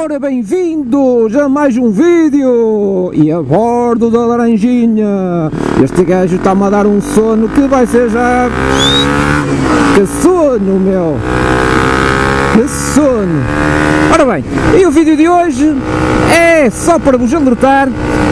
Ora, bem-vindos a mais um vídeo e a bordo da laranjinha. Este gajo está-me a dar um sono que vai ser já... Que sono, meu! Que sono! Ora bem, e o vídeo de hoje é só para vos alertar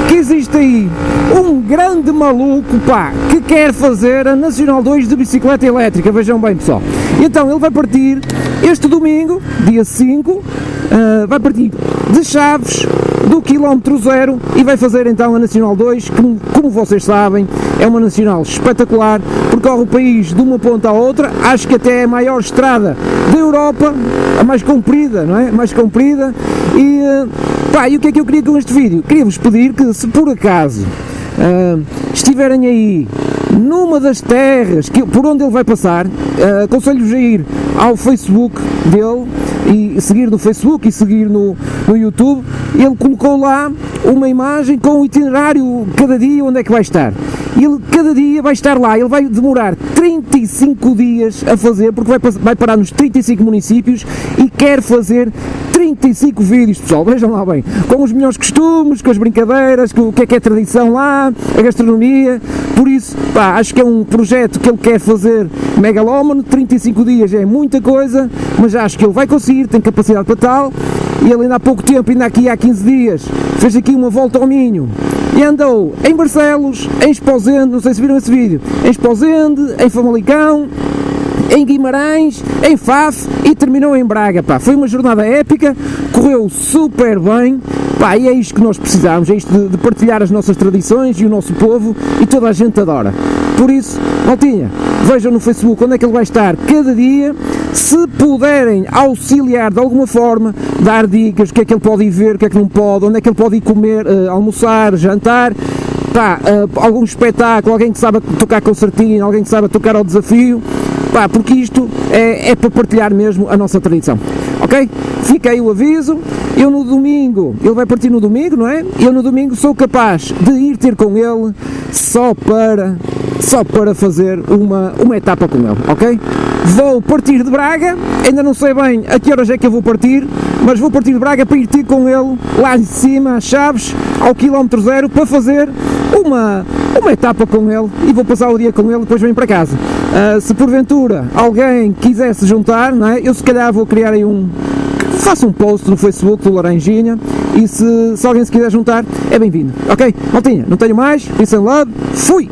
que existe aí um grande maluco, pá, que quer fazer a Nacional 2 de bicicleta elétrica, vejam bem pessoal. Então ele vai partir este domingo, dia 5, ah, vai partir de Chaves do quilómetro zero e vai fazer então a Nacional 2, que como vocês sabem é uma Nacional espetacular, percorre o país de uma ponta à outra, acho que até é a maior estrada da Europa, a mais comprida, não é? Mais comprida e, uh, pá, e o que é que eu queria com este vídeo? Queria-vos pedir que se por acaso uh, estiverem aí numa das terras que, por onde ele vai passar, uh, aconselho-vos a ir ao Facebook dele e seguir no Facebook e seguir no, no YouTube. Ele colocou lá uma imagem com o itinerário cada dia onde é que vai estar. Ele cada dia vai estar lá, ele vai demorar 35 dias a fazer, porque vai, vai parar nos 35 municípios e quer fazer 35 vídeos, pessoal, vejam lá bem, com os melhores costumes, com as brincadeiras, com o que é que é tradição lá, a gastronomia, por isso, pá, acho que é um projeto que ele quer fazer megalómano, 35 dias é muita coisa, mas acho que ele vai conseguir, tem capacidade para tal, e ele ainda há pouco tempo, ainda aqui há 15 dias, fez aqui uma volta ao Minho, e andou em Barcelos, em Esposende, não sei se viram esse vídeo, em Esposende, em Famalicão, em Guimarães, em Faf e terminou em Braga, pá. Foi uma jornada épica, correu super bem, pá, e é isto que nós precisamos, é isto de, de partilhar as nossas tradições e o nosso povo e toda a gente adora. Por isso, Maltinha, vejam no Facebook onde é que ele vai estar cada dia, se puderem auxiliar de alguma forma, dar dicas, o que é que ele pode ir ver, o que é que não pode, onde é que ele pode ir comer, uh, almoçar, jantar, pá, uh, algum espetáculo, alguém que saiba tocar concertinho, alguém que saiba tocar ao desafio, pá, porque isto é, é para partilhar mesmo a nossa tradição, ok? Fica aí o aviso, eu no domingo, ele vai partir no domingo, não é? Eu no domingo sou capaz de ir ter com ele só para, só para fazer uma, uma etapa com ele, ok? Vou partir de Braga, ainda não sei bem a que horas é que eu vou partir, mas vou partir de Braga para ir ter com ele lá em cima, Chaves, ao quilómetro zero, para fazer uma, uma etapa com ele e vou passar o dia com ele depois venho para casa. Uh, se porventura alguém quiser se juntar, não é? eu se calhar vou criar aí um. Faço um post no Facebook do Laranjinha e se, se alguém se quiser juntar, é bem-vindo. Ok? Maltinha, não tenho mais. Peace and love. Fui!